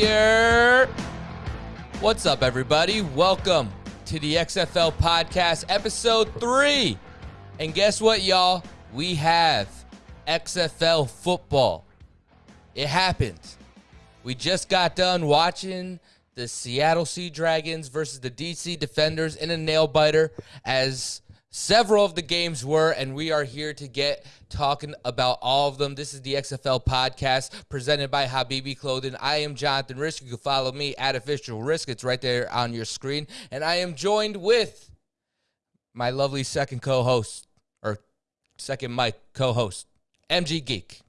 here. What's up, everybody? Welcome to the XFL Podcast, episode three. And guess what, y'all? We have XFL football. It happened. We just got done watching the Seattle Sea Dragons versus the DC Defenders in a nail biter as several of the games were, and we are here to get talking about all of them. This is the XFL podcast presented by Habibi Clothing. I am Jonathan Risk. You can follow me at official risk. It's right there on your screen. And I am joined with my lovely second co-host or second mic co-host, MG Geek.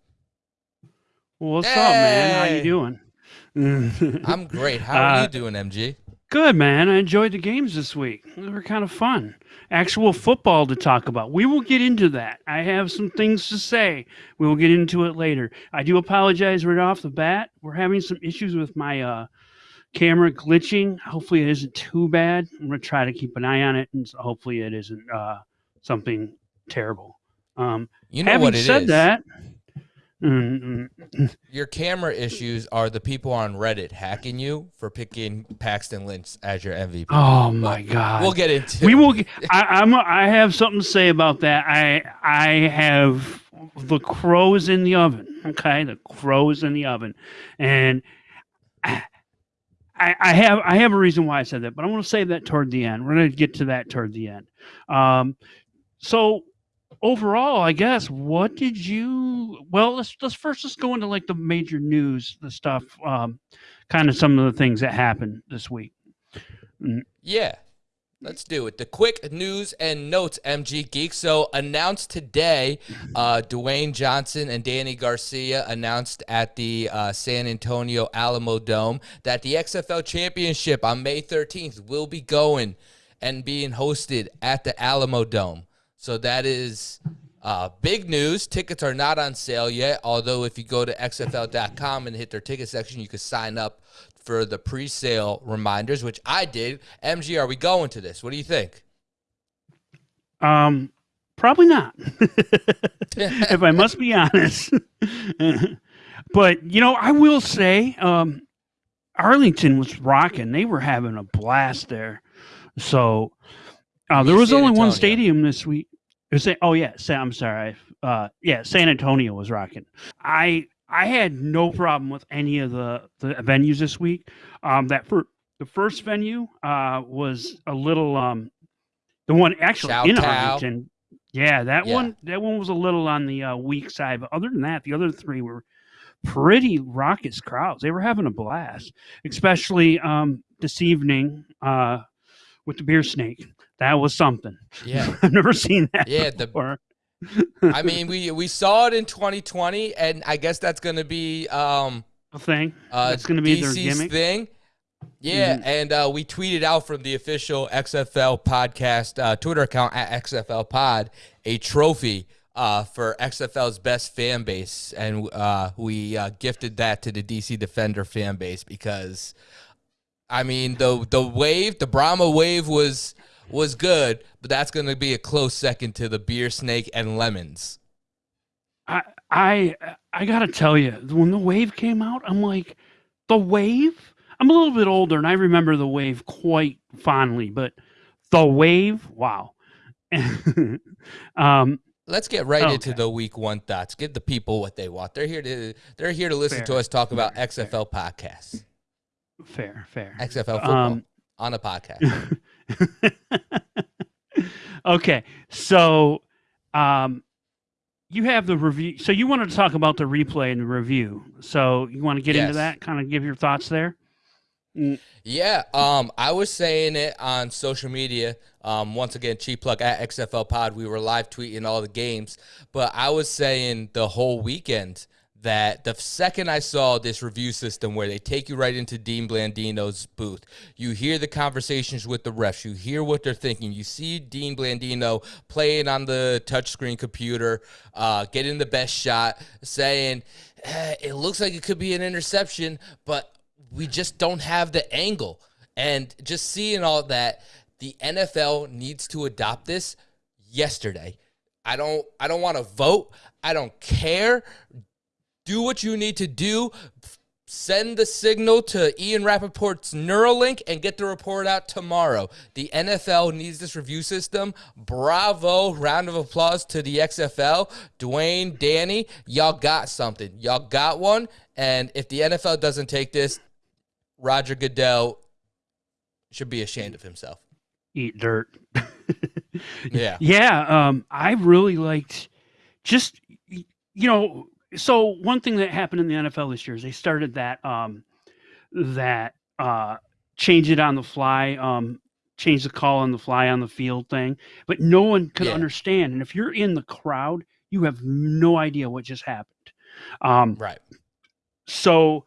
What's up, man? How you doing? I'm great. How are Uh, you doing, MG? Good, man. I enjoyed the games this week. They were kind of fun. Actual football to talk about. We will get into that. I have some things to say. We will get into it later. I do apologize right off the bat. We're having some issues with my uh, camera glitching. Hopefully, it isn't too bad. I'm going to try to keep an eye on it, and so hopefully, it isn't uh, something terrible. Um, You know having what it is. said that, mm, mm, Your camera issues are the people on Reddit hacking you for picking Paxton Lynch as your MVP. oh my god, We'll get into we will. get- I, I'm. I have something to say about that. I. I have the crows in the oven. Okay, the crows in the oven, and I. I have. I have a reason why I said that, but I'm going to save that toward the end. We're going to get to that toward the end. Um, so overall, I guess, what did you? Well, let's let's first let's go into like the major news, the stuff, um, kind of some of the things that happened this week. Yeah. Let's do it. The quick news and notes, MG Geek. So announced today, uh, Dwayne Johnson and Danny Garcia announced at the uh, San Antonio Alamo Dome that the XFL Championship on May 13th will be going and being hosted at the Alamo Dome. So that is uh, big news. Tickets are not on sale yet, although if you go to XFL.com and hit their ticket section, you can sign up for the pre-sale reminders, which I did. MG, are we going to this? What do you think? Um, probably not. if I must be honest. but you know, I will say, um, Arlington was rocking. They were having a blast there. So uh, there was only one stadium this week. It was, oh yeah, I'm sorry. Uh, yeah, San Antonio was rocking. I I had no problem with any of the the venues this week. Um, that for the first venue uh was a little um the one actually in Choctaw. Arlington. Yeah, that Yeah. one that one was a little on the uh, weak side, but other than that, the other three were pretty raucous crowds. They were having a blast, especially um this evening uh with the beer snake. That was something. Yeah. I've never seen that Yeah, the before. I mean, we we saw it in 2020, and I guess that's going to be um A thing. uh That's gonna be their DC's gimmick? thing. Yeah, Mhm. and uh, we tweeted out from the official XFL podcast uh, Twitter account at XFL Pod a trophy uh, for XFL's best fan base, and uh, we uh, gifted that to the DC Defender fan base because, I mean, the the wave, the Brahma wave was was good, but that's going to be a close second to the beer snake and lemons. I I I gotta tell you, when the wave came out, I'm like, the wave. I'm a little bit older, and I remember the wave quite fondly. But the wave, wow. um, Let's get right into the week one thoughts. Give the people what they want. They're here to they're here to listen Fair. to us talk about Fair. XFL podcasts, fair, fair. XFL football Um, on a podcast. okay, so um, you have the review. So you wanted to talk about the replay and the review. So you want to get Yes. into that? Kind of give your thoughts there. Yeah, um, I was saying it on social media. Um, once again, cheap plug at XFL Pod. We were live tweeting all the games, but I was saying the whole weekend that the second I saw this review system where they take you right into Dean Blandino's booth, you hear the conversations with the refs, you hear what they're thinking, you see Dean Blandino playing on the touchscreen computer, uh, getting the best shot, saying, "Eh, it looks like it could be an interception, but we just don't have the angle. And just seeing all that, the NFL needs to adopt this yesterday. I don't I don't want to vote. I don't care. Do what you need to do. send the signal to Ian Rapoport's Neuralink and get the report out tomorrow. The NFL needs this review system. Bravo. Round of applause to the XFL. Dwayne, Danny, y'all got something. Y'all got one. And if the NFL doesn't take this, Roger Goodell should be ashamed of himself. Eat dirt. yeah. Yeah. Um, I really liked just, you know, so one thing that happened in the NFL this year is they started that um, that uh, change it on the fly, um, change the call on the fly on the field thing, but no one could Yeah. understand. And if you're in the crowd, you have no idea what just happened. Um, Right. so,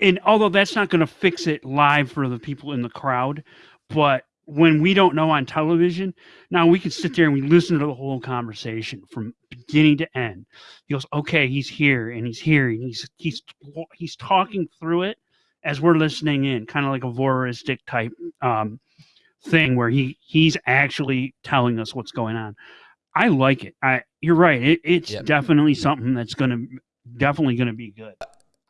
and although that's not going to fix it live for the people in the crowd, but when we don't know on television, now we can sit there and we listen to the whole conversation from beginning to end. He goes, "Okay, he's here and he's here and he's he's he's talking through it as we're listening in, kind of like a voyeuristic type um, thing where he he's actually telling us what's going on." I like it. I you're right. It, it's Yep. definitely something that's going to definitely going to be good.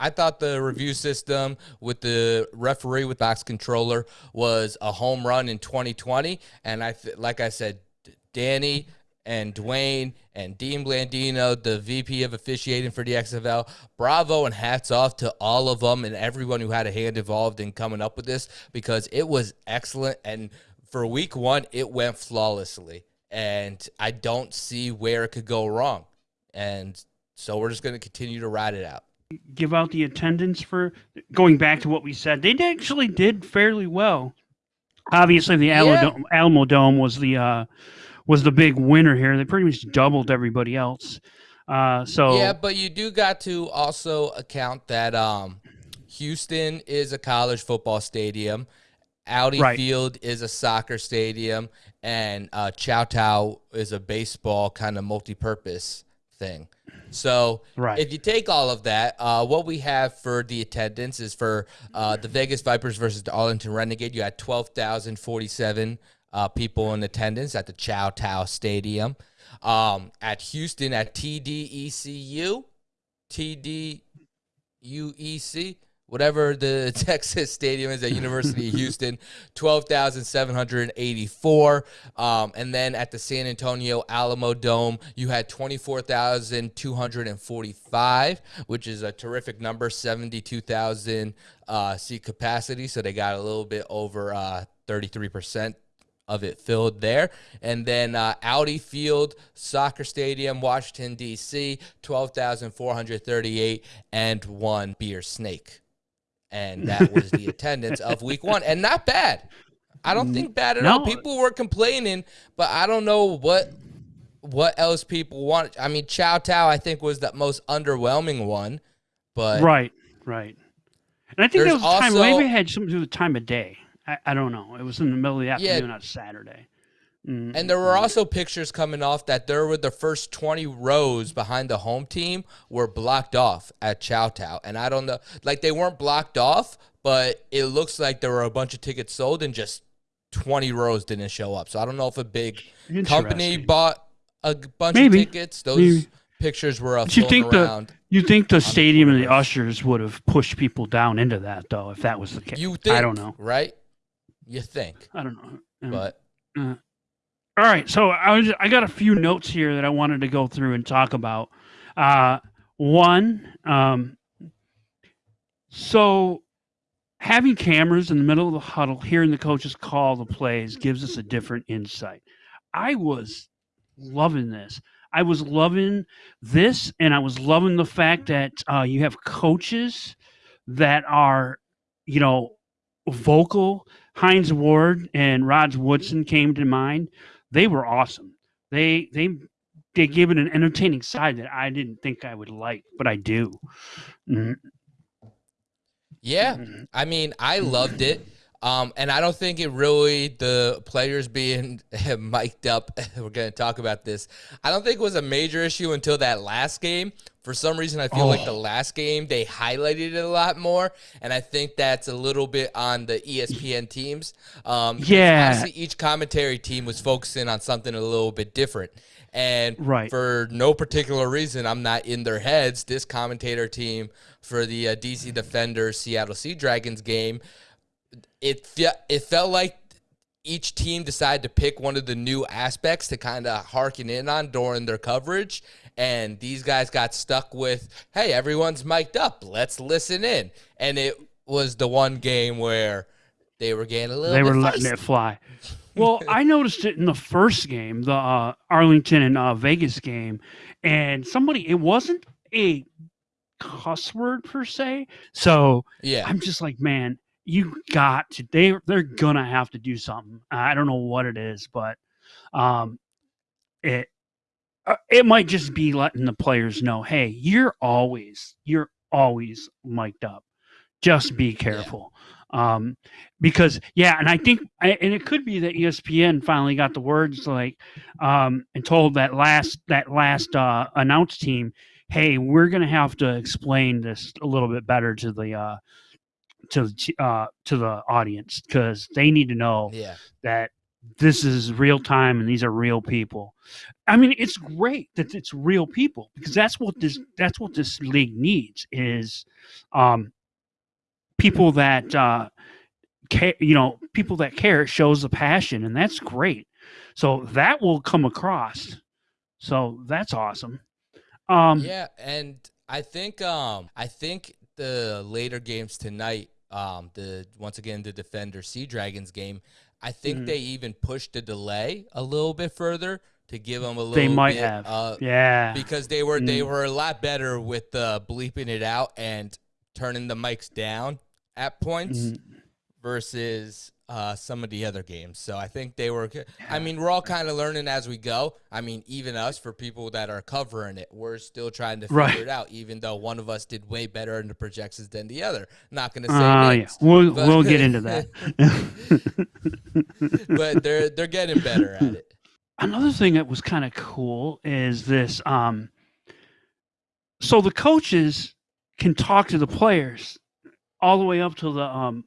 I thought the review system with the referee with box controller was a home run in 2020, and I like I said, Danny and Dwayne and Dean Blandino, the VP of officiating for the XFL, bravo and hats off to all of them and everyone who had a hand involved in coming up with this because it was excellent. And for week one it went flawlessly, and I don't see where it could go wrong, and so we're just going to continue to ride it out. Give out the attendance for going back to what we said. They actually did fairly well. Obviously, the Alamo, Yeah. Dome, Alamo Dome was the uh, was the big winner here. They pretty much doubled everybody else. Uh, so Yeah, but you do got to also account that um, Houston is a college football stadium, Audi Right. Field is a soccer stadium, and uh, Choctaw is a baseball kind of multi-purpose thing. So Right. if you take all of that, uh, what we have for the attendance is for uh, the Vegas Vipers versus the Arlington Renegade. You had twelve thousand forty-seven uh, people in attendance at the Choctaw Stadium. Um, at Houston at TDECU, TDUEC, whatever the Texas Stadium is at University of Houston, 12,784. Um, and then at the San Antonio Alamo Dome, you had 24,245, which is a terrific number, 72,000 uh, seat capacity. So they got a little bit over uh, 33% of it filled there. And then uh, Audi Field Soccer Stadium, Washington, D.C., 12,438 and one beer snake. And that was the attendance of week one. And not bad. I don't think bad at all. People were complaining, but I don't know what what else people want. I mean, Choctaw, I think, was the most underwhelming one. But right, right. And I think that There's was the time. also- Maybe it had something to do with the time of day. I, I don't know. It was in the middle of the Yeah. afternoon on Saturday. Mm, And there were also pictures coming off that there were the first 20 rows behind the home team were blocked off at Choctaw. And I don't know, like they weren't blocked off, but it looks like there were a bunch of tickets sold and just 20 rows didn't show up. So I don't know if a big company bought a bunch Maybe. of tickets. Those Maybe. pictures were uh, But you think the around. you think the stadium and the ushers would have pushed people down into that though if that was the case? you think, I don't know. right? You think, I don't know. But All right, so I was I got a few notes here that I wanted to go through and talk about. Uh, one, um, so having cameras in the middle of the huddle, hearing the coaches call the plays, gives us a different insight. I was loving this. I was loving this, and I was loving the fact that uh, you have coaches that are, you know, vocal. Hines Ward and Rods Woodson came to mind. They were awesome. They they they gave it an entertaining side that I didn't think I would like, but I do. Mhm. yeah, I mean, I loved it. Um, and I don't think it really, the players being mic'd up, we're going to talk about this. I don't think it was a major issue until that last game. For some reason, I feel Oh. like the last game they highlighted it a lot more, and I think that's a little bit on the ESPN teams. Um, Yeah. obviously each commentary team was focusing on something a little bit different, and Right. for no particular reason, I'm not in their heads. This commentator team for the uh, DC Defenders Seattle Sea Dragons game, it fe- it felt like each team decided to pick one of the new aspects to kind of harken in on during their coverage. And these guys got stuck with, hey, everyone's mic'd up. Let's listen in. And it was the one game where they were getting a little they bit were letting feisty. it fly. Well, I noticed it in the first game, the uh, Arlington and uh, Vegas game, and somebody it wasn't a cuss word per se. So Yeah. I'm just like, man, you got to they they're gonna have to do something. I don't know what it is, but um, it it might just be letting the players know, hey, you're always you're always mic'd up. Just be careful. Um, because yeah, and I think, and it could be that ESPN finally got the words like, um, and told that last that last uh, announced team, hey, we're gonna have to explain this a little bit better to the uh, to the uh, to the audience because they need to know Yeah. that this is real time and these are real people. I mean, it's great that it's real people because that's what this that's what this league needs is um, people that uh, care, you know, people that care. Shows the passion, and that's great. So that will come across. So that's awesome. Um, yeah, and I think um I think the later games tonight, um the once again the Defender Sea Dragons game, I think Mhm. they even pushed the delay a little bit further to give them a little They might bit, have. uh, yeah. because they were they Mm. were a lot better with uh, bleeping it out and turning the mics down at points Mhm. Versus uh, some of the other games. So I think they were. I mean, we're all kind of learning as we go. I mean, even us for people that are covering it, we're still trying to figure Right. it out. Even though one of us did way better in the projections than the other. Not going to say Uh, yeah, we'll but- we'll get into that. but they're they're getting better at it. another thing that was kind of cool is this um so the coaches can talk to the players all the way up to the um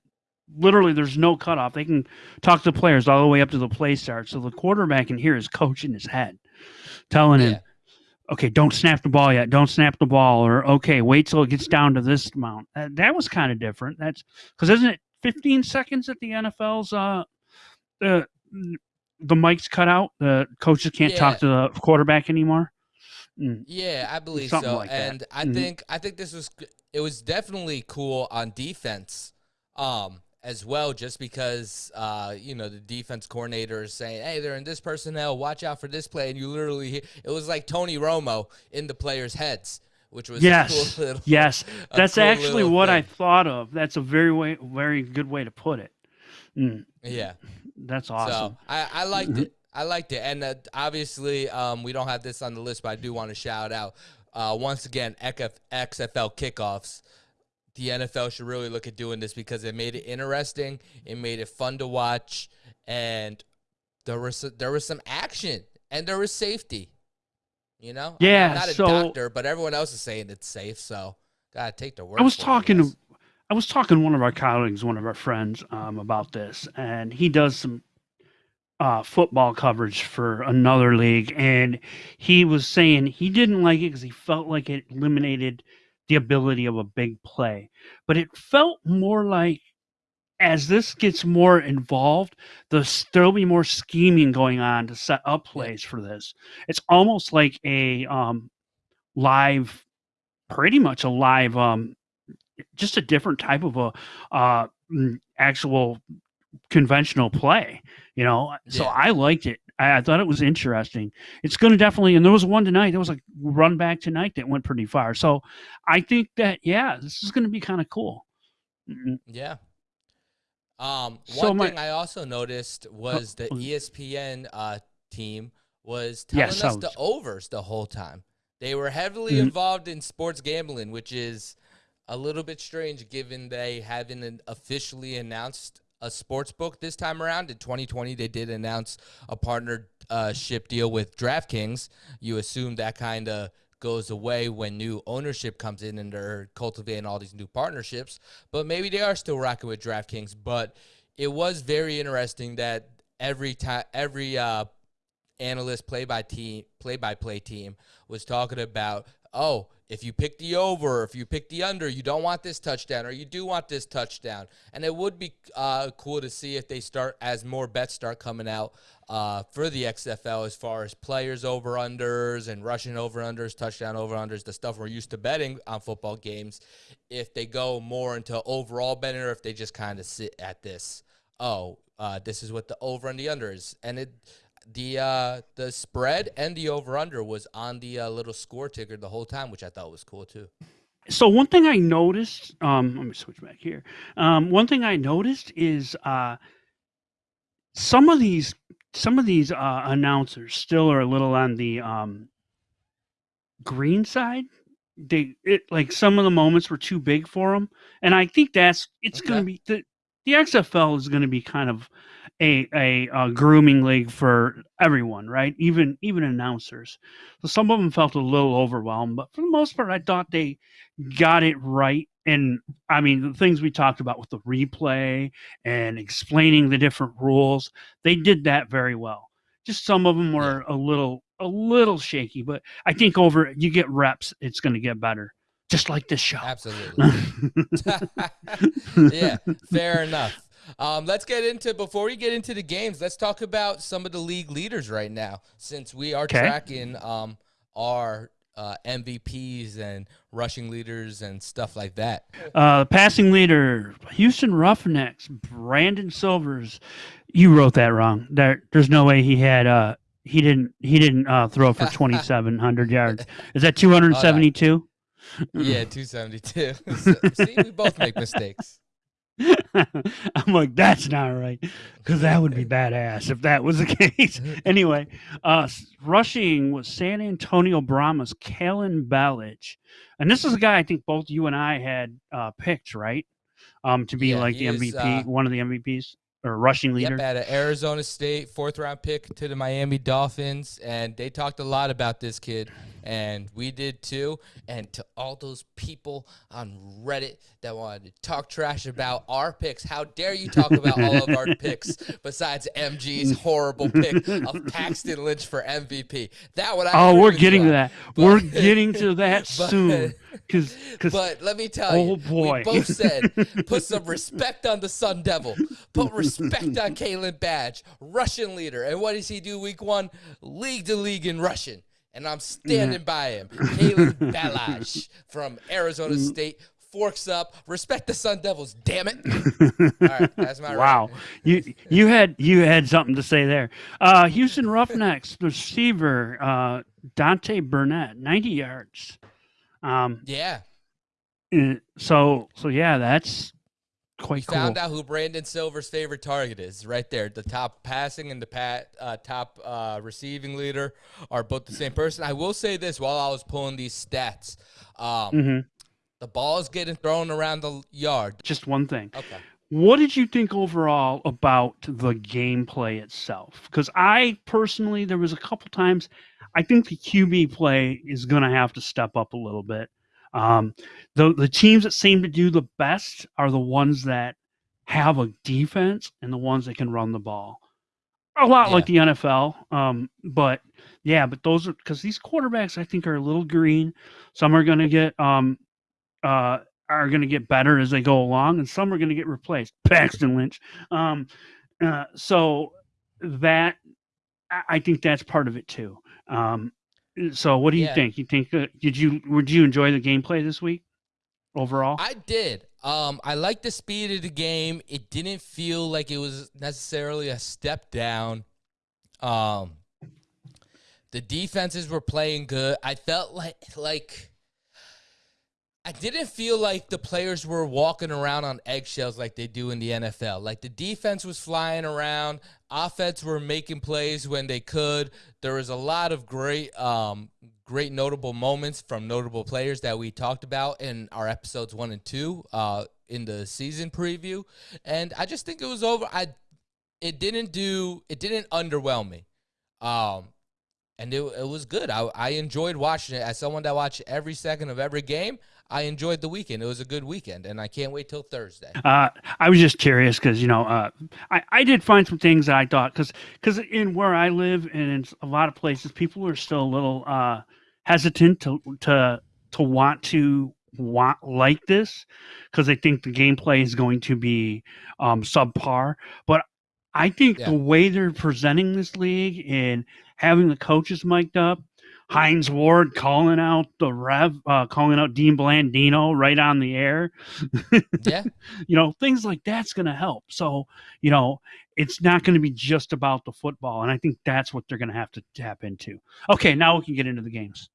literally there's no cutoff. They can talk to players all the way up to the play start. So the quarterback can hear his coach in his head telling him okay don't snap the ball yet. Don't snap the ball or okay wait till it gets down to this amount. That, that was kind of different. That's because isn't it 15 seconds at the nfl's uh the the mic's cut out? The coaches can't Yeah. talk to the quarterback anymore? Mm, Yeah, I believe Something so. like that. and I Mhm. think I think this was it was definitely cool on defense. Um as well just because uh you know the defense coordinator is saying, "Hey, they're in this personnel, watch out for this play." And you literally hear, it was like Tony Romo in the players' heads, which was yes cool little, yes that's cool actually what i thought of that's a very way very good way to put it Mm, Yeah. that's awesome So I, I liked Mhm. it. I liked it, and uh, obviously, um, we don't have this on the list, but I do want to shout out uh, once again XFL kickoffs. The NFL should really look at doing this because it made it interesting. It made it fun to watch, and there was there was some action and there was safety. You know, I'm Yeah, not a so- doctor, but everyone else is saying it's safe, so gotta take the word. I was talking to I was talking to one of our colleagues, one of our friends, um, about this, and he does some uh, football coverage for another league, and he was saying he didn't like it because he felt like it eliminated the ability of a big play, but it felt more like as this gets more involved, the, there'll be more scheming going on to set up plays for this. It's almost like a um, live, pretty much a live um, just a different type of a uh mm, actual conventional play you know? So i liked it I, I thought it was interesting it's going to definitely and there was one tonight there was a run back tonight that went pretty far so i think that yeah this is going to be kind of cool Mm, Yeah. Um, So one my- thing I also noticed was the oh. ESPN uh, team was telling Yes, us the overs the whole time. They were heavily Mhm. involved in sports gambling, which is a little bit strange given they haven't officially announced a sports book this time around. In 2020, they did announce a partnership deal with DraftKings. You assume that kind of goes away when new ownership comes in and they're cultivating all these new partnerships. But maybe they are still rocking with DraftKings. But it was very interesting that every time, every uh, analyst, play by team, play by play team was talking about, oh, if you pick the over, if you pick the under, you don't want this touchdown or you do want this touchdown. And it would be uh, cool to see if they start, as more bets start coming out uh, for the XFL as far as players over unders and rushing over unders, touchdown over unders, the stuff we're used to betting on football games. If they go more into overall betting or if they just kind of sit at this, oh, uh, this is what the over and the under is. And it, the uh, the spread and the over under was on the uh, little score ticker the whole time, which I thought was cool too. So one thing I noticed, um, let me switch back here. Um, one thing I noticed is uh, some of these some of these uh, announcers still are a little on the um, green side. They it like some of the moments were too big for them, and I think that's it's Okay. going to be the the XFL is going to be kind of a, a a grooming league for everyone, right? Even even announcers. So some of them felt a little overwhelmed, but for the most part, I thought they got it right. And I mean, the things we talked about with the replay and explaining the different rules, they did that very well. Just some of them were a little a little shaky, but I think over you get reps, it's going to get better. Just like this show. Absolutely. yeah, fair enough. Um, let's get into before we get into the games. Let's talk about some of the league leaders right now, since we are 'Kay. tracking um, our uh, MVPs and rushing leaders and stuff like that. Uh, passing leader, Houston Roughnecks, Brandon Silvers. You wrote that wrong. There, there's no way he had. Uh, he didn't. He didn't uh, throw for 2,700 yards. Is that 272? Yeah, two seventy two. See, we both make mistakes. I'm like, that's not right, because that would be badass if that was the case. anyway, uh, rushing was San Antonio Brahmas, Kalen Ballage, and this is a guy I think both you and I had uh, picked, right? Um, to be Yeah, like he the is, MVP, uh, one of the MVPs or rushing leader. Yep, at Arizona State, fourth round pick to the Miami Dolphins, and they talked a lot about this kid, and we did too. And to all those people on Reddit that wanted to talk trash about our picks, how dare you talk about all of our picks besides MG's horrible pick of Paxton Lynch for MVP? That one, I Oh, we're getting to that. we're getting to that but- soon, because But let me tell Oh, you, boy. we both said put some respect on the Sun Devil, put respect on Kalen Ballage, Russian leader. And what does he do week one? League to league in Russian. And I'm standing by him. Kalen Ballage from Arizona Mm. State forks up. Respect the Sun Devils, damn it. All right, that's my Wow, you you had you had something to say there. Uh, Houston Roughnecks receiver uh, Deontay Burnett, ninety yards. Um, Yeah. uh, so so yeah, that's quite cool. found out who Brandon Silver's favorite target is right there. The top passing and the pat, uh, top uh, receiving leader are both the same person. I will say this while I was pulling these stats. Um, hmm The ball is getting thrown around the yard. Just one thing. Okay. What did you think overall about the gameplay itself? Because I personally, there was a couple times, I think the QB play is going to have to step up a little bit. Um, the the teams that seem to do the best are the ones that have a defense and the ones that can run the ball. A lot like the NFL, um, but yeah, but those are because these quarterbacks I think are a little green. Some are going to get um, uh, are going to get better as they go along, and some are going to get replaced. Paxton Lynch. Um, uh, so that I I think that's part of it too. Um, so what do you Yeah. think? You think uh, did you would you enjoy the gameplay this week overall? I did. Um, I like the speed of the game. It didn't feel like it was necessarily a step down. Um, the defenses were playing good. I felt like like I didn't feel like the players were walking around on eggshells like they do in the NFL. Like the defense was flying around, offense were making plays when they could. There was a lot of great um great notable moments from notable players that we talked about in our episodes 1 and 2 uh in the season preview. And I just think it was over I it didn't do it didn't underwhelm me. Um and it, it was good. I, I enjoyed watching it. As someone that watched every second of every game, I enjoyed the weekend. It was a good weekend, and I can't wait till Thursday. Uh, I was just curious because you know uh, I I did find some things that I thought because because in where I live and in a lot of places, people are still a little uh, hesitant to to to want to want like this because they think the gameplay is going to be um, subpar. But I think Yeah. the way they're presenting this league and having the coaches mic'd up, Hines Ward calling out the rev, uh, calling out Dean Blandino right on the air. Yeah. you know, things like that's going to help. So, you know, it's not going to be just about the football. And I think that's what they're going to have to tap into. Okay, now we can get into the games.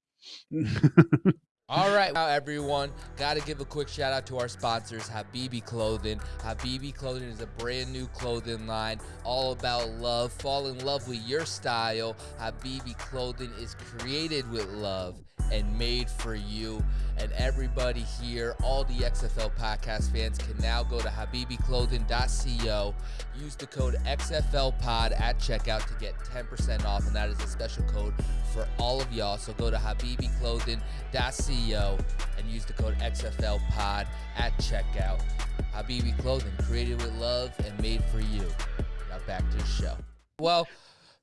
All right, now everyone, got to give a quick shout out to our sponsors, Habibi Clothing. Habibi Clothing is a brand new clothing line, all about love. Fall in love with your style. Habibi Clothing is created with love and made for you. And everybody here, all the XFL podcast fans, can now go to habibiclothing.co. Use the code XFLPod at checkout to get 10% off, and that is a special code for all of y'all. So go to habibiclothing.co and use the code XFLPod at checkout. Habibi Clothing, created with love and made for you. Now back to the show. Well,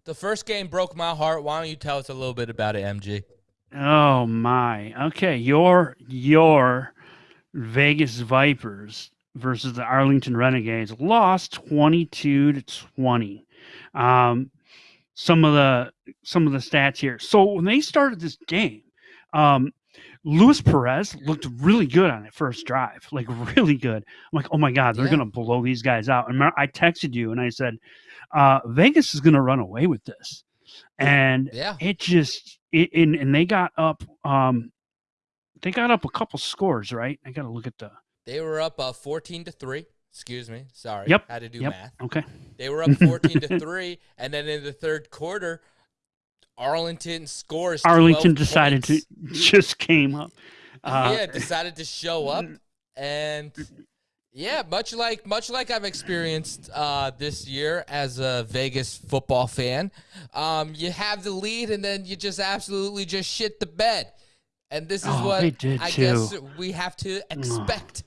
the first game broke my heart. Why don't you tell us a little bit about it, MG? Oh my. Okay, your your Vegas Vipers versus the Arlington Renegades lost 22 to 20. Um some of the some of the stats here. So when they started this game, um Luis Perez looked really good on that first drive, like really good. I'm like, oh my god, they're Yeah. gonna blow these guys out. And I texted you and I said, uh, Vegas is gonna run away with this, and Yeah. it just it, and, and they got up, um, they got up a couple scores, right? I gotta look at the They were up uh, 14 to 3. Excuse me. Sorry. Yep, Had to do yep. math. okay. They were up 14 to 3 and then in the third quarter Arlington scores Arlington decided points. to just came up. Uh, yeah, decided to show up and yeah, much like much like I've experienced uh, this year as a Vegas football fan, um, you have the lead and then you just absolutely just shit the bed, and this is Oh, what did I too. guess we have to expect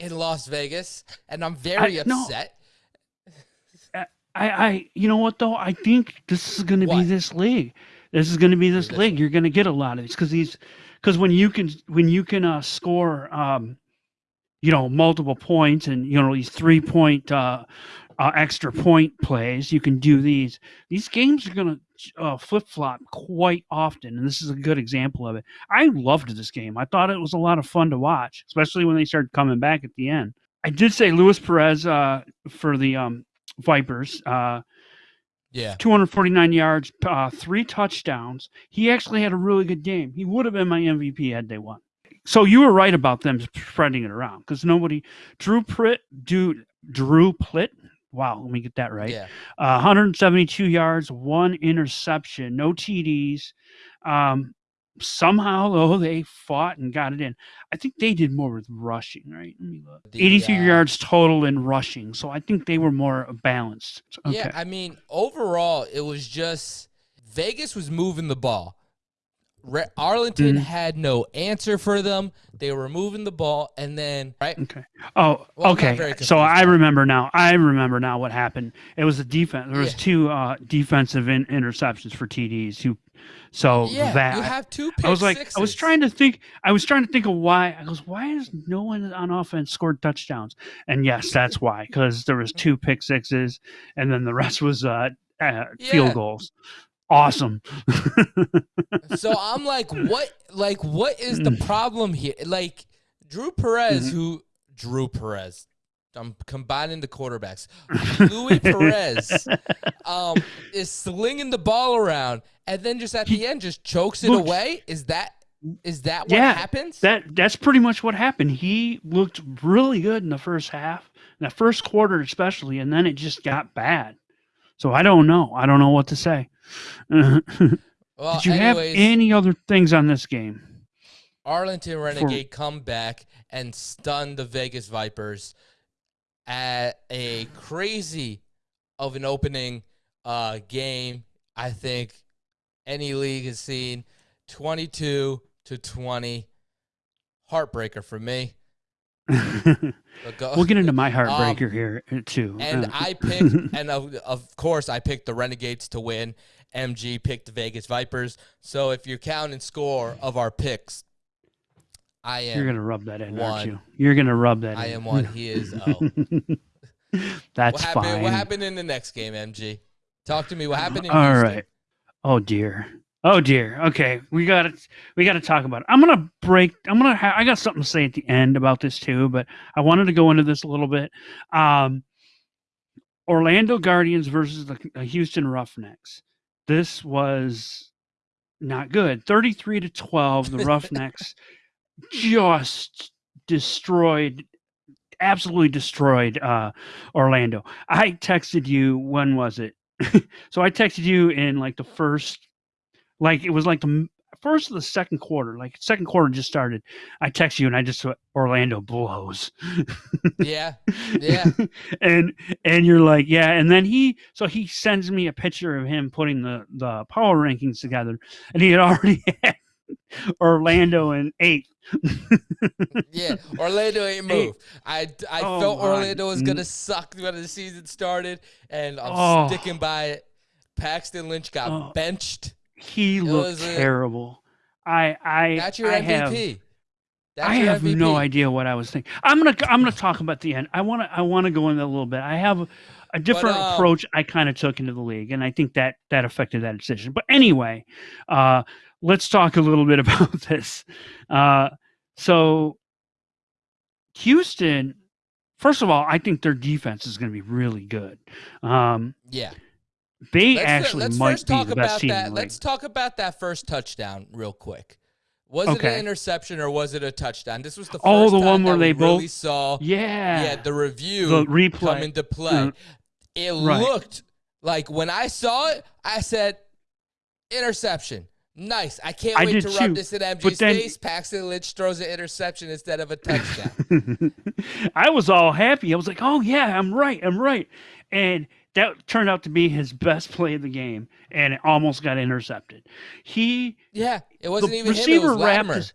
in Las Vegas, and I'm very I- no. upset. I, I, you know what though? I think this is going to be this league. This is going to be this this league. You're going to get a lot of these because these, because when you can, when you can uh, score, um, you know, multiple points and you know these three point, uh, uh, extra point plays, you can do these. These games are going to uh, flip flop quite often, and this is a good example of it. I loved this game. I thought it was a lot of fun to watch, especially when they started coming back at the end. I did say Luis Perez uh, for the um, Vipers. Uh, Yeah, 249 yards, uh, three touchdowns. He actually had a really good game. He would have been my MVP had they won. So you were right about them spreading it around because nobody. Drew Pritt, dude, Drew Plitt. Wow, let me get that right. yeah. Uh, 172 yards, one interception, no TDs. Um, somehow though they fought and got it in. I think they did more with rushing, right? Let me look. The, 83 uh, yards total in rushing, so I think they were more balanced. Okay. Yeah, I mean, overall, it was just Vegas was moving the ball. Re- Arlington Mhm. had no answer for them. They were moving the ball, and then right, Okay. Oh, Well, okay. So I remember now. I remember now what happened. It was a defense. There was Yeah. two uh, defensive in- interceptions for TDs. Who, so yeah, that you have two. Pick I was like, I was trying to think. I was trying to think of why. I goes, why is no one on offense scored touchdowns? And yes, that's why. Because there was two pick sixes, and then the rest was uh, uh, Yeah. field goals. Awesome. so I'm like, what? Like, what is the Mm. problem here? Like, Drew Perez, Mhm. who Drew Perez. I'm combining the quarterbacks. Luis Perez um, is slinging the ball around, and then just at He- the end, just chokes it away. Is that is that what Yeah, happens? That that's pretty much what happened. He looked really good in the first half, in the first quarter especially, and then it just got bad. So I don't know. I don't know what to say. Did well, you have any other things on this game? Arlington Renegade come back and stun the Vegas Vipers at a crazy of an opening uh, game. I think any league has seen. 22 to 20. Heartbreaker for me. We'll get into my heartbreaker here uh, too. Um, and Uh, I picked, and of, of course, I picked the Renegades to win. MG picked the Vegas Vipers. So if you're counting score of our picks, I am you're gonna rub that in, aren't you? You're gonna rub that I in. am one. He is oh. That's what happened? fine. What happened in the next game, MG? Talk to me. What happened in All Houston? right. Oh dear. Oh dear. Okay, we got to we got to talk about it. I'm gonna break. I'm gonna. Ha- I got something to say at the end about this too, but I wanted to go into this a little bit. Um, Orlando Guardians versus the Houston Roughnecks. This was not good. 33 to 12. The Roughnecks just destroyed absolutely destroyed uh Orlando. I texted you when was it? so I texted you in like the first like it was like the first of the second quarter, like second quarter just started. I text you and I just said Orlando blows. Yeah, yeah. and and you're like, yeah, and then he so he sends me a picture of him putting the the power rankings together and he had already had Orlando in eighth. yeah, Orlando ain't moved. I, I Oh felt Orlando was gonna suck when the season started, and I'm Oh. sticking by it. Paxton Lynch got Oh. benched. He looked a- terrible. I I That's your I MVP. have That's I have MVP. no idea what I was thinking. I'm gonna I'm gonna talk about the end. I want to I want to go into a little bit. I have a, different um, approach I kind of took into the league, and I think that that affected that decision. But anyway, uh, let's talk a little bit about this. Uh, so Houston, first of all, I think their defense is going to be really good. Um, Yeah. They Let's, actually let's might first be talk the best about team. that. Let's talk about that first touchdown real quick. Was it an interception or was it a touchdown? This was the first Oh, the time one where they we really both- saw yeah, yeah the review the replay. come into play. Uh, it right. looked like when I saw it, I said interception. Nice. I can't I wait to too, rub this in MG's but then- face. Paxton Lynch throws an interception instead of a touchdown. I was all happy. I was like, "Oh yeah, I'm right. I'm right." And that turned out to be his best play of the game, and it almost got intercepted. He yeah, it wasn't even him. Receiver wrapped Latimer. his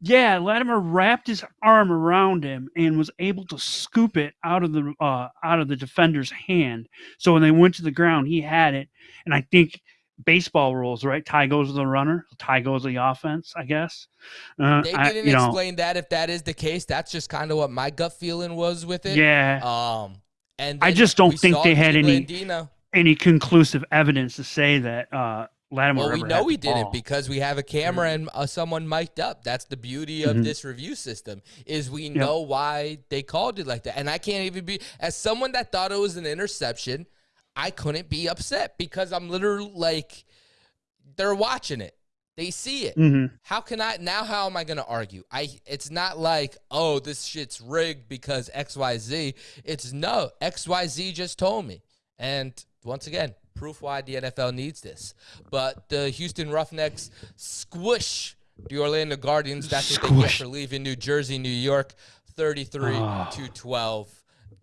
yeah, Latimer wrapped his arm around him and was able to scoop it out of the uh, out of the defender's hand. So when they went to the ground, he had it, and I think baseball rules, right? Tie goes to the runner, tie goes to the offense. I guess. Uh, They didn't know, explain that if that is the case. That's just kind of what my gut feeling was with it. yeah. Um, and I just don't think they had any- any conclusive evidence to say that uh, Latimer. Well, we know we didn't because we have a camera and uh, someone mic'd up. That's the beauty of Mhm. this review system is we know why they called it like that. And I can't even be as someone that thought it was an interception. I couldn't be upset because I'm literally like they're watching it. They see it. Mhm. How can I now? How am I going to argue? I. It's not like oh this shit's rigged because X Y Z. It's no X Y Z just told me. And once again, proof why the NFL needs this. But the Houston Roughnecks squish the Orlando Guardians. That's what they get for leaving New Jersey, New York, thirty-three Oh. to twelve.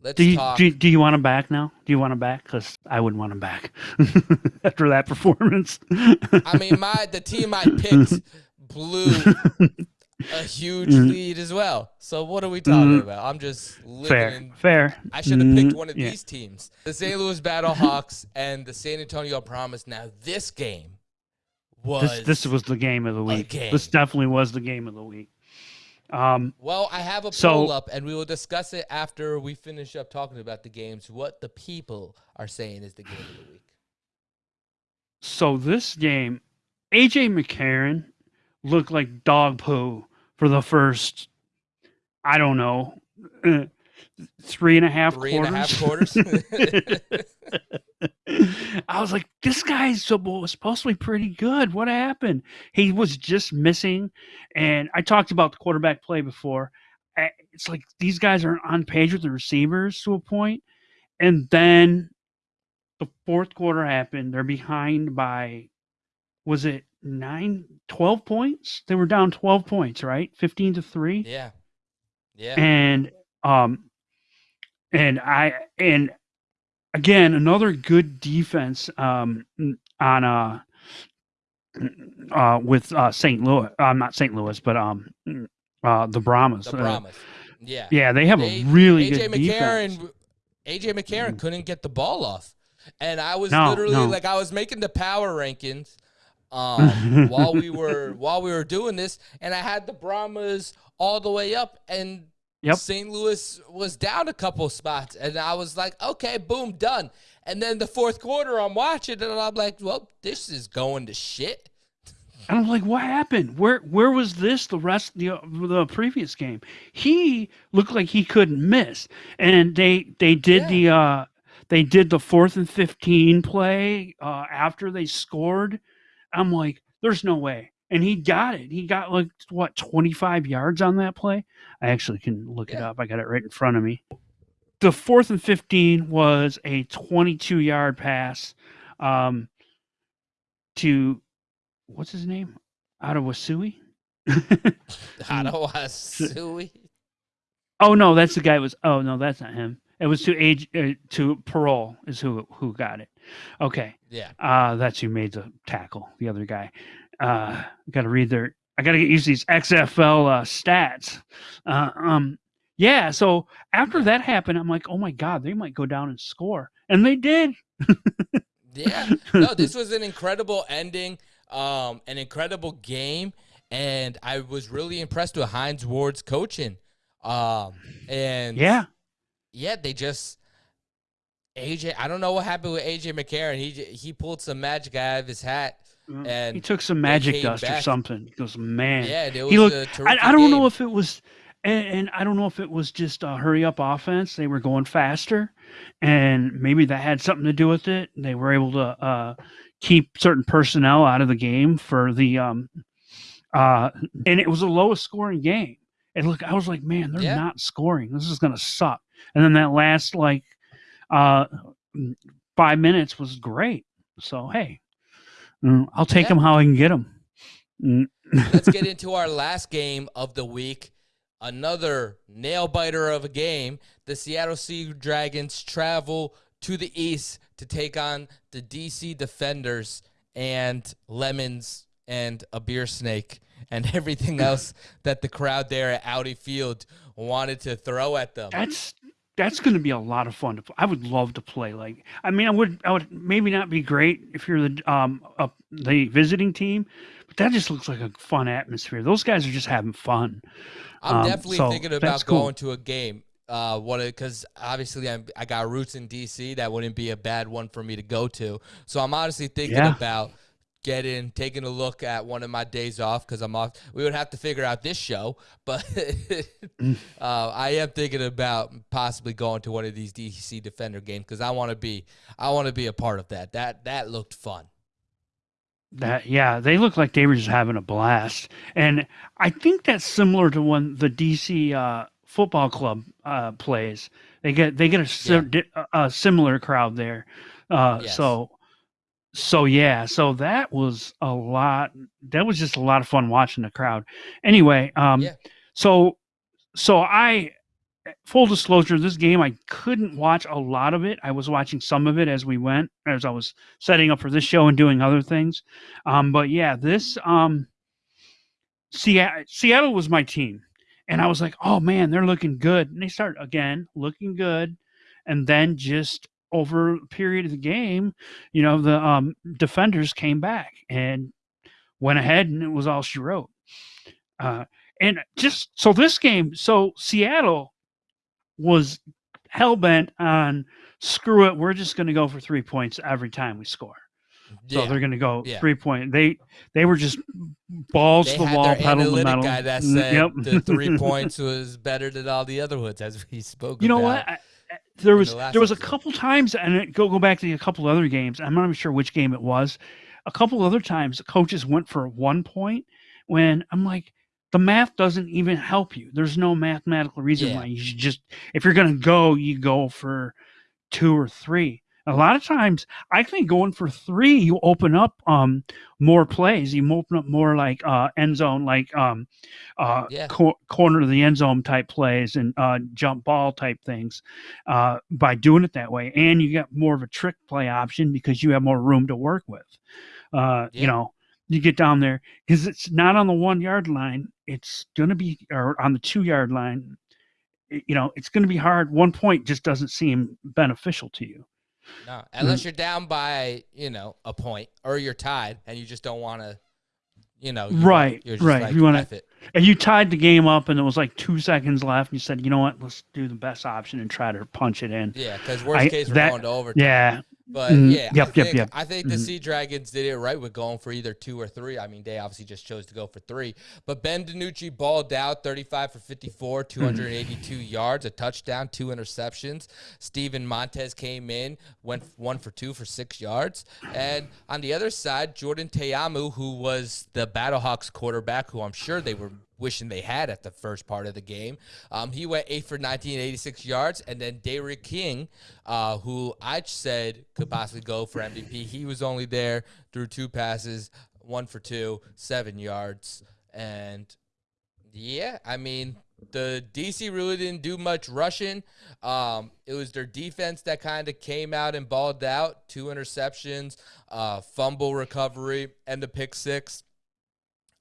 Let's Do you, talk. do, do you want him back now? Do you want him back? Because I wouldn't want him back after that performance. I mean, my the team I picked blew a huge Mhm. lead as well. So what are we talking Mhm. about? I'm just living fair, in. fair. I should have picked Mm, one of yeah. these teams: the St. Louis Battlehawks and the San Antonio Brahmas. Now this game was This this was the game of the week. This definitely was the game of the week. Um, Well, I have a So- poll up, and we will discuss it after we finish up talking about the games. What the people are saying is the game of the week. so this game, AJ McCarron looked like dog poo for the first, I don't know, three and a half Three and quarters. a half quarters. I was like, this guy's so- supposed to be pretty good. What happened? He was just missing. And I talked about the quarterback play before. It's like these guys are on page with the receivers to a point, And then the fourth quarter happened. They're behind by, was it nine, 12 points? They were down 12 points, right? 15 to 3 yeah, yeah. and um and i and again another good defense um on uh uh, with uh, St. Louis. I'm uh, not St. Louis, but um, uh, the Brahmas. The Brahmas. yeah. Yeah, they have they, a really AJ good McCarron, defense. AJ McCarron couldn't get the ball off. And I was no, literally no. like I was making the power rankings um, while we were while we were doing this, and I had the Brahmas all the way up, and yep. St. Louis was down a couple spots, and I was like, okay, boom, done. And then the fourth quarter, I'm watching, and I'm like, well, this is going to shit. And I'm like, what happened? Where where was this the rest the the previous game? He looked like he couldn't miss, and they they did yeah. the uh they did the fourth and fifteen play uh after they scored. I'm like, there's no way, and he got it. He got like what 25 yards on that play. I actually can look yeah. it up. I got it right in front of me. The fourth and 15 was a 22 yard pass um, to what's his name? Adewasui? Adewasui? Oh no, that's the guy. Was oh no, that's not him. It was to age uh, to parole is who who got it. Okay. Yeah. Uh that's who made the tackle. The other guy. Uh, got to read their. I got to get used to these XFL uh, stats. Uh, um. Yeah. So after that happened, I'm like, oh my god, they might go down and score, and they did. yeah. No, this was an incredible ending um, an incredible game, and I was really impressed with Hines Ward's coaching. Um, and yeah, yeah, they just AJ. I don't know what happened with AJ McCarron. He he pulled some magic out of his hat. Mm. And he took some magic dust back. or something. He goes, man. Yeah, it was he looked, I, I, don't game. know if it was, and, and, I don't know if it was just a hurry up offense. They were going faster, and maybe that had something to do with it. They were able to uh, keep certain personnel out of the game for the um uh and it was the lowest scoring game. And look, I was like, man, they're yeah. not scoring. This is gonna suck. And then that last like uh five minutes was great. So hey, mm, I'll take yeah. them how I can get them. Mm. Let's get into our last game of the week. Another nail biter of a game. The Seattle Sea Dragons travel to the east to take on the DC Defenders and Lemons and a beer snake and everything else that the crowd there at Audi Field wanted to throw at them. That's that's going to be a lot of fun to play. I would love to play like I mean I would I would maybe not be great if you're the um uh, the visiting team, but that just looks like a fun atmosphere. Those guys are just having fun. I'm um, definitely so thinking about going to a game uh, what because obviously I'm, i got roots in DC. That wouldn't be a bad one for me to go to. So I'm honestly thinking yeah. about getting taking a look at one of my days off because I'm off. We would have to figure out this show, but uh, I am thinking about possibly going to one of these DC Defender games because I want to be I want to be a part of that. That that looked fun. That yeah, they look like they were just having a blast, and I think that's similar to when the DC uh, football club uh, plays. They get they get a, yeah. a similar crowd there. Uh, yes. So so yeah, so that was a lot. That was just a lot of fun watching the crowd. Anyway, um, yeah. so so I full disclosure, this game I couldn't watch a lot of it. I was watching some of it as we went, as I was setting up for this show and doing other things. Um, but yeah, this um, Seattle, Seattle was my team. And I was like, oh man, they're looking good. And they start again looking good. And then just over a period of the game, you know, the um, defenders came back and went ahead and it was all she wrote. Uh, and just so this game, so Seattle was hell bent on screw it, we're just going to go for three points every time we score. So they're going to go yeah. three point. They they were just balls they to the wall, pedal to the metal. guy that said yep. the three points was better than all the other ones, as we spoke. You know what? I, there was the there was episode. a couple times, and it, go go back to a couple other games. I'm not even sure which game it was. A couple other times, the coaches went for one point when I'm like, the math doesn't even help you. There's no mathematical reason yeah. why you should just if you're gonna go, you go for two or three. A lot of times, I think going for three, you open up um, more plays. You open up more like uh, end zone, like um, uh, yeah. cor- corner of the end zone type plays and uh, jump ball type things uh, by doing it that way. And you get more of a trick play option because you have more room to work with. Uh, yeah. You know, you get down there because it's not on the one yard line. It's gonna be or on the two yard line. You know, it's gonna be hard. One point just doesn't seem beneficial to you. No, hmm. unless you're down by you know a point or you're tied and you just don't want to, you know, Right, You're just right. Like, You wanna- And you tied the game up, and it was like two seconds left. And you said, "You know what? Let's do the best option and try to punch it in." Yeah, because worst I- case we're that- going to overtime. Yeah, But Mhm. yeah, I Yep, yep, think, yep. I think the Mhm. Sea Dragons did it right with going for either two or three. I mean, they obviously just chose to go for three. But Ben DiNucci balled out 35 for 54, 282 yards, a touchdown, two interceptions. Steven Montez came in, went one for two for six yards. And on the other side, Jordan Ta'amu, who was the Battlehawks quarterback, who I'm sure they were wishing they had at the first part of the game. Um, he went eight for 19, 86 yards, and then D'Eriq King, uh, who I said could possibly go for MVP, he was only there through two passes, one for two, seven yards, and yeah, I mean the DC really didn't do much rushing. Um, it was their defense that kind of came out and balled out. Two interceptions, uh, fumble recovery, and the pick six.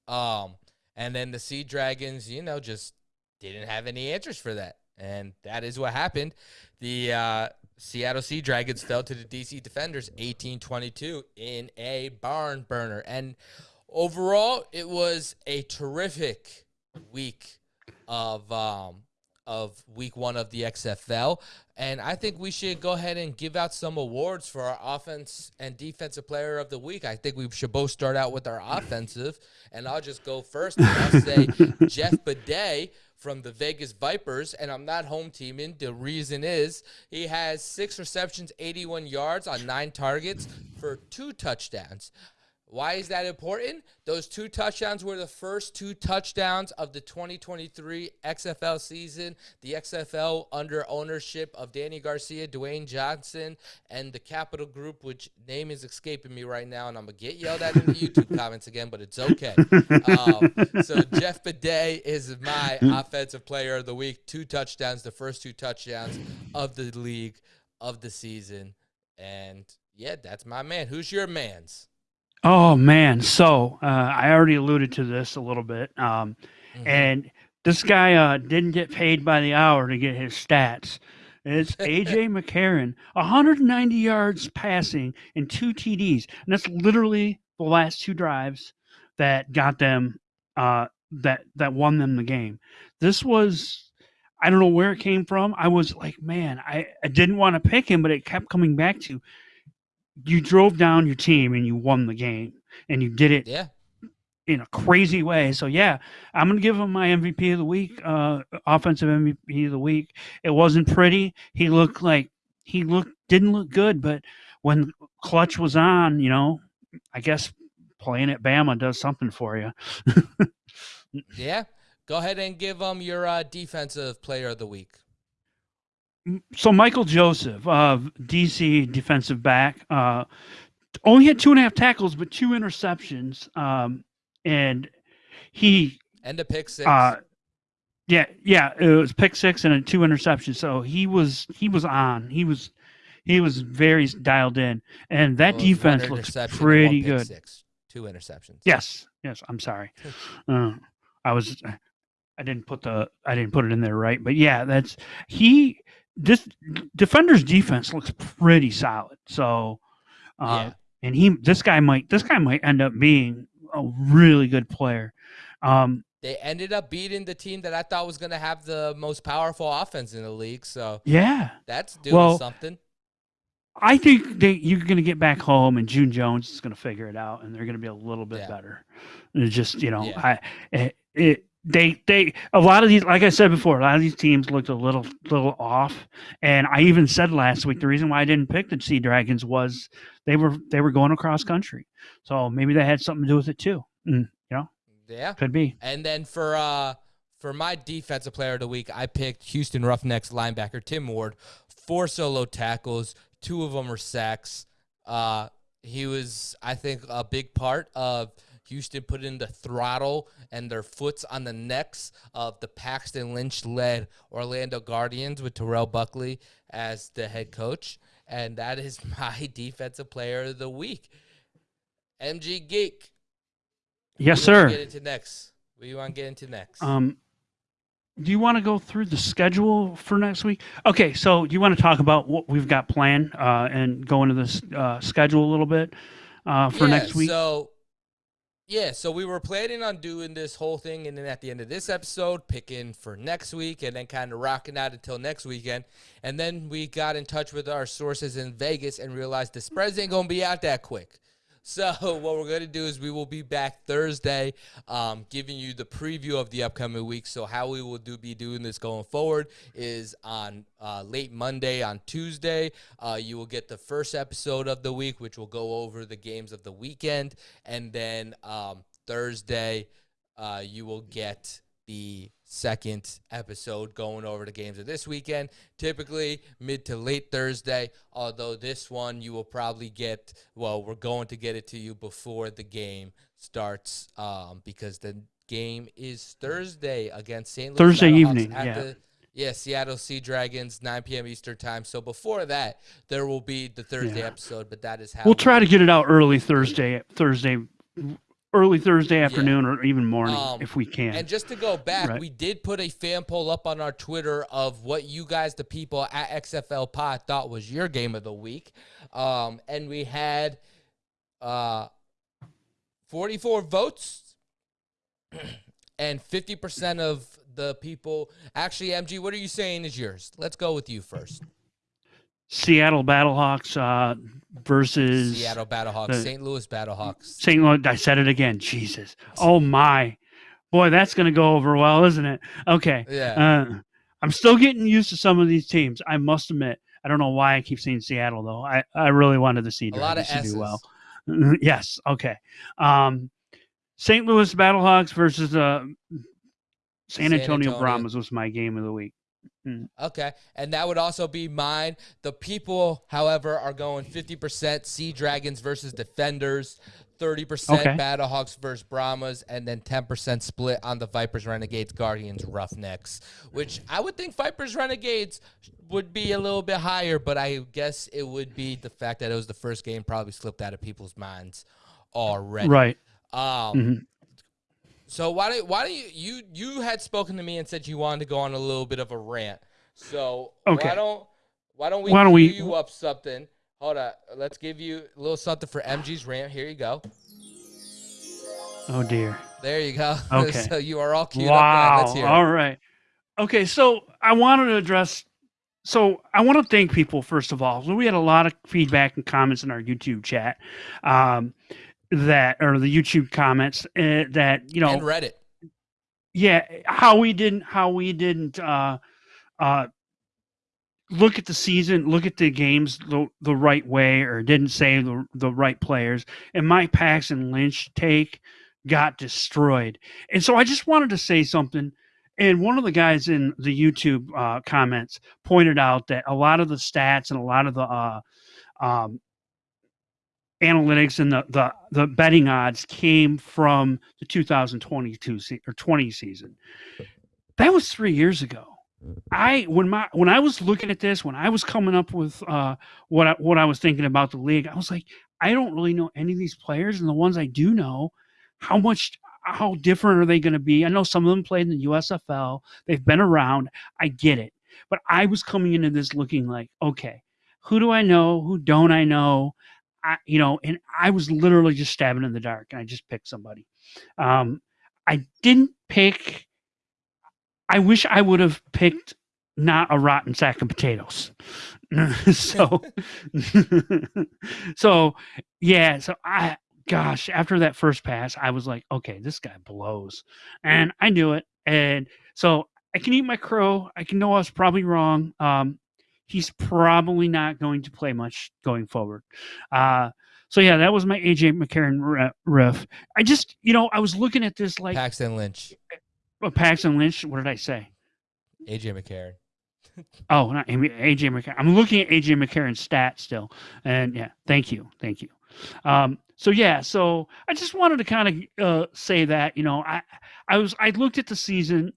Um, and then the Sea Dragons, you know, just didn't have any answers for that. And that is what happened. The uh, Seattle Sea Dragons fell to the DC Defenders 18 22 in a barn burner. And overall, it was a terrific week of um, of week one of the XFL. And I think we should go ahead and give out some awards for our offense and defensive player of the week. I think we should both start out with our offensive. And I'll just go first. And I'll say Jeff Badet from the Vegas Vipers. And I'm not home teaming. The reason is he has six receptions, 81 yards on nine targets for two touchdowns. Why is that important? Those two touchdowns were the first two touchdowns of the 2023 XFL season. The XFL under ownership of Dany Garcia, Dwayne Johnson, and the Capital Group, which name is escaping me right now, and I'm gonna get yelled at in the YouTube comments again, but it's okay. Um, so Jeff Badet is my offensive player of the week. Two touchdowns, the first two touchdowns of the league of the season, and yeah, that's my man. Who's your man's? Oh man, so uh, I already alluded to this a little bit, um, Mhm. and this guy uh, didn't get paid by the hour to get his stats. It's AJ McCarron, 190 yards passing and two TDs, and that's literally the last two drives that got them uh, that that won them the game. This was. I don't know where it came from. I was like, man, I, I didn't want to pick him, but it kept coming back to you drove down your team and you won the game and you did it Yeah. in a crazy way. So yeah, I'm gonna give him my MVP of the week, uh, offensive MVP of the week. It wasn't pretty. He looked like he looked didn't look good, but when clutch was on, you know, I guess playing at Bama does something for you. Yeah. Go ahead and give him your uh, defensive player of the week. So Michael Joseph, uh, DC defensive back, uh, only had two and a half tackles, but two interceptions, um, and he And a pick six. Uh, yeah, yeah, it was pick six and a two interceptions. So he was he was on. He was he was very dialed in, and that Well, it was one defense looks pretty good. Six. Two interceptions. Yes, yes. I'm sorry. Uh, I was I didn't put the I didn't put it in there right, but yeah, that's he. This defender's defense looks pretty solid. So, uh, Yeah. and he this guy might this guy might end up being a really good player. Um, They ended up beating the team that I thought was going to have the most powerful offense in the league. So yeah, that's doing Well, something. I think they you're going to get back home and June Jones is going to figure it out and they're going to be a little bit Yeah. better. It's just you know Yeah. I it, it they they a lot of these like I said before a lot of these teams looked a little little off and I even said last week the reason why I didn't pick the Sea Dragons was they were they were going across country so maybe that had something to do with it too. Mm, you know Yeah. could be. And then for uh for my defensive player of the week, I picked Houston Roughnecks linebacker Tim Ward. Four solo tackles, two of them were sacks. Uh, he was, I think, a big part of Houston put in the throttle and their foots on the necks of the Paxton Lynch led Orlando Guardians with Terrell Buckley as the head coach. And that is my defensive player of the week. MG Geek. Yes, What do you wanna sir. Get into next. What do you want to get into next? Um, do you want to go through the schedule for next week? Okay, so do you want to talk about what we've got planned uh, and go into this uh, schedule a little bit uh, for Yeah, next week? So, yeah, so we were planning on doing this whole thing, and then at the end of this episode, picking for next week, and then kind of rocking out until next weekend. And then we got in touch with our sources in Vegas and realized the spreads ain't gonna be out that quick. So what we're gonna do is we will be back Thursday, um, giving you the preview of the upcoming week. So how we will do be doing this going forward is on uh, late Monday, on Tuesday, uh, you will get the first episode of the week, which will go over the games of the weekend, and then um, Thursday, uh, you will get the second episode going over the games of this weekend. Typically mid to late Thursday, although this one you will probably get. Well, we're going to get it to you before the game starts um, because the game is Thursday against St. Louis. Thursday evening, at yeah. the- yeah, Seattle Sea Dragons, 9 p.m. Eastern time. So before that, there will be the Thursday Yeah. episode, but that is how We'll try to get it out early Thursday, Thursday, early Thursday afternoon or even morning Um, if we can. And just to go back, Right. we did put a fan poll up on our Twitter of what you guys, the people at XFL Pod, thought was your game of the week. Um, and we had uh, 44 votes, and 50% of the people. Actually, MG, what are you saying is yours? Let's go with you first. Seattle Battlehawks uh, versus Seattle Battlehawks, St. Louis Battlehawks. St. Louis. I said it again. Jesus. Oh my, boy, that's going to go over well, isn't it? Okay. Yeah. Uh, I'm still getting used to some of these teams. I must admit. I don't know why I keep saying Seattle though. I, I really wanted to see a lot of to S's. do well. yes. Okay. Um, St. Louis Battlehawks versus uh, San San Antonio Antonio. Brahmas was my game of the week. Okay. And that would also be mine. The people, however, are going 50% Sea Dragons versus Defenders, 30% Okay. Battlehawks versus Brahmas, and then 10% split on the Vipers, Renegades, Guardians, Roughnecks, which I would think Vipers, Renegades would be a little bit higher, but I guess it would be the fact that it was the first game probably slipped out of people's minds already. Right. Um, Mhm. So why don't why don't you you you had spoken to me and said you wanted to go on a little bit of a rant. So Okay. why don't why don't we Why don't we- you up something? Hold on, let's give you a little something for MG's rant. Here you go. Oh dear. There you go. Okay. so you are all queued up. Wow. Hear it. All right. Okay, so I wanted to address. So I want to thank people first of all. We had a lot of feedback and comments in our YouTube chat, um, that or the YouTube comments uh, that you know and Reddit. yeah how we didn't how we didn't uh uh look at the season look at the games the, the right way or didn't say the, the right players. And mike paxton lynch take got destroyed. And so i just wanted to say something. And one of the guys in the youtube uh, comments pointed out that a lot of the stats and a lot of the uh, um, analytics and the, the the betting odds came from the 2022 se- or 20 season. That was three years ago. I when my when I was looking at this, when I was coming up with uh, what I, what I was thinking about the league, I was like, I don't really know any of these players, and the ones I do know, how much how different are they going to be? I know some of them played in the USFL. They've been around. I get it, but I was coming into this looking like, okay, who do I know? Who don't I know? I, you know, and I was literally just stabbing in the dark, and I just picked somebody. Um, I didn't pick. I wish I would have picked not a rotten sack of potatoes. so, so yeah. So I, gosh, after that first pass, I was like, okay, this guy blows, and I knew it. And so I can eat my crow. I can know I was probably wrong. Um, he's probably not going to play much going forward. Uh, so yeah, that was my AJ McCarron riff. I just, you know, I was looking at this like Paxton Lynch, uh, Paxton Lynch. What did I say? AJ McCarron. Oh, not AJ McCarron. I'm looking at AJ McCarron's stats still, and yeah, thank you, thank you. Um, so yeah, so I just wanted to kind of uh, say that you know I I was I looked at the season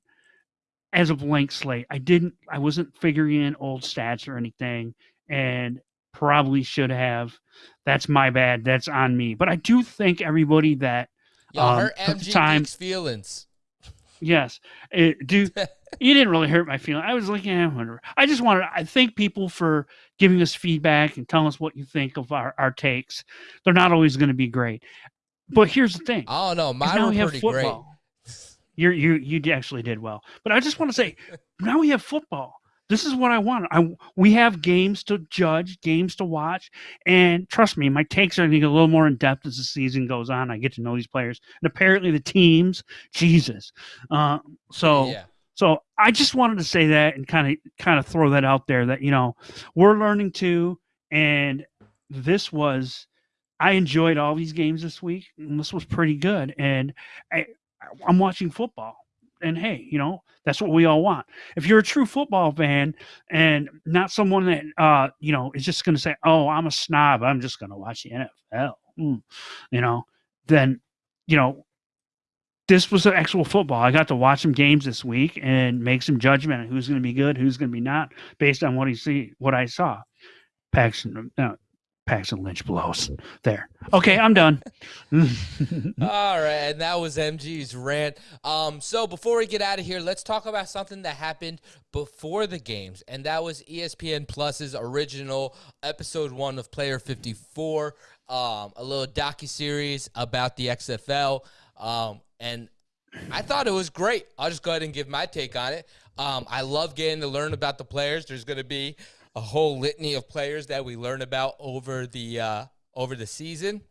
as a blank slate. I didn't I wasn't figuring in old stats or anything, and probably should have. That's my bad. That's on me. But I do thank everybody that Y'all Um, hurt MG time- feelings. Yes, it, do. you didn't really hurt my feeling. I was like, yeah, whatever. I just wanted. I thank people for giving us feedback and telling us what you think of our, our takes. They're not always going to be great, but here's the thing: I don't know. is Mine were pretty football. You you you actually did well, but I just want to say, now we have football. This is what I want. I we have games to judge, games to watch, and trust me, my takes are going to get a little more in depth as the season goes on. I get to know these players, and apparently the teams, Jesus. Uh, so. Yeah. so I just wanted to say that and kind of kind of throw that out there that you know we're learning too, and this was I enjoyed all these games this week. And this was pretty good, and I I'm watching football, and hey, you know that's what we all want. If you're a true football fan and not someone that uh you know is just going to say, oh, I'm a snob, I'm just going to watch the NFL, mm, you know, then you know this was actual football. I got to watch some games this week and make some judgment on who's going to be good, who's going to be not, based on what he see, what I saw. Paxton, uh, Paxton Lynch blows there. Okay, I'm done. All right, and that was MG's rant. Um, so before we get out of here, let's talk about something that happened before the games, and that was ESPN Plus's original episode one of Player 54, um, a little docu series about the XFL, um, and I thought it was great. I'll just go ahead and give my take on it. Um, I love getting to learn about the players. There's going to be a whole litany of players that we learn about over the uh, over the season.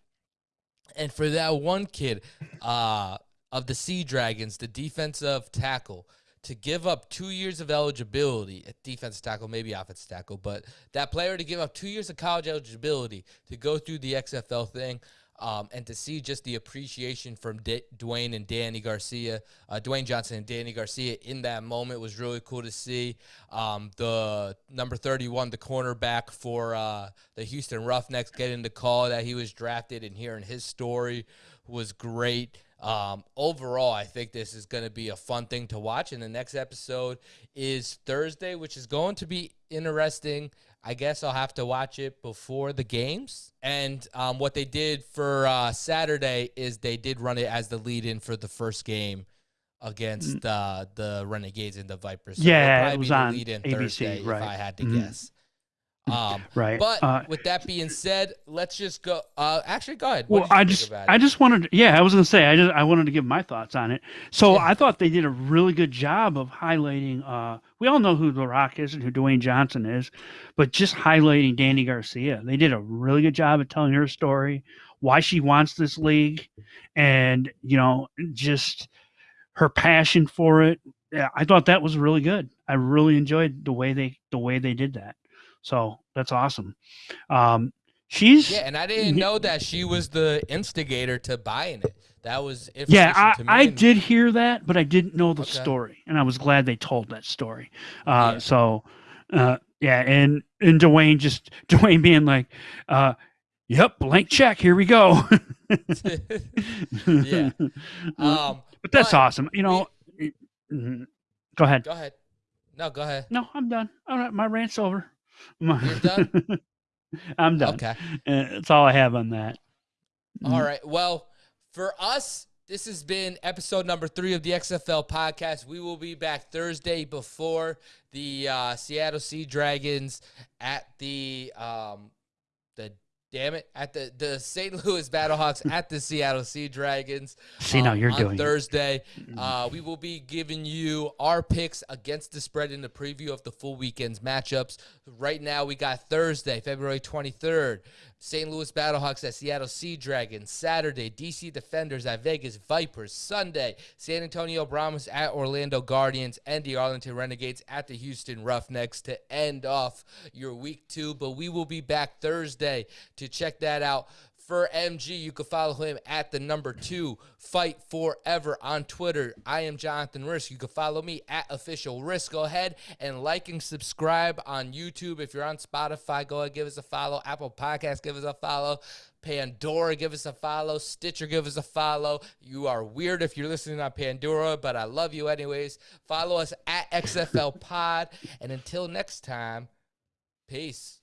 And for that one kid uh, of the Sea Dragons, the defensive tackle, to give up two years of eligibility at defensive tackle, maybe offensive tackle, but that player to give up two years of college eligibility to go through the XFL thing. Um, and to see just the appreciation from D- Dwayne and Dany Garcia, uh, Dwayne Johnson and Dany Garcia in that moment was really cool to see. Um, the number 31, the cornerback for uh, the Houston Roughnecks, getting the call that he was drafted and hearing his story was great. Um, overall, I think this is going to be a fun thing to watch. And the next episode is Thursday, which is going to be interesting. I guess I'll have to watch it before the games. And um, what they did for uh, Saturday is they did run it as the lead in for the first game against uh, the Renegades and the Vipers. So Yeah, it was on ABC, Thursday, right. if I had to Mhm. guess. Um, right. but Uh, with that being said, let's just go. Uh, actually, go ahead. well, What you I just, I just wanted, yeah, I was gonna say, I just, I wanted to give my thoughts on it. So Yeah. I thought they did a really good job of highlighting. Uh, we all know who The Rock is and who Dwayne Johnson is, but just highlighting Dany Garcia. They did a really good job of telling her story, why she wants this league, and you know, just her passion for it. Yeah, I thought that was really good. I really enjoyed the way they, the way they did that. So that's awesome. Um, she's Yeah, and I didn't know that she was the instigator to buying it. That was Yeah, I. I did hear that, but I didn't know the Okay. story, and I was glad they told that story. Uh, Yeah. So, uh, yeah, and and Dwayne just Dwayne being like, uh, "Yep, blank check, here we go." Yeah. Um, but that's but awesome. You know, Mhm. go ahead. go ahead. No, go ahead. No, I'm done. All right, my rant's over. You're done? I'm done. Okay. Uh, that's all I have on that. All right. Well, for us, this has been episode number three of the XFL podcast. We will be back Thursday before the uh, Seattle Sea Dragons at the um, the damn it at the the St. Louis Battlehawks at the Seattle Sea Dragons. See, now um, you're on doing it. Thursday. Uh, we will be giving you our picks against the spread in the preview of the full weekend's matchups. Right now, we got Thursday, February 23rd, St. Louis Battlehawks at Seattle Sea Dragons. Saturday, DC Defenders at Vegas Vipers. Sunday, San Antonio Brahmas at Orlando Guardians and the Arlington Renegades at the Houston Roughnecks to end off your week two. But we will be back Thursday to check that out for MG. You can follow him at the number two fight forever on Twitter. I am Jonathan Risk. You can follow me at official Risk. Go ahead and like and subscribe on YouTube. If you're on Spotify, go ahead give us a follow. Apple Podcast, give us a follow. Pandora, give us a follow. Stitcher, give us a follow. You are weird if you're listening on Pandora, but I love you anyways. Follow us at XFL Pod. And until next time, peace.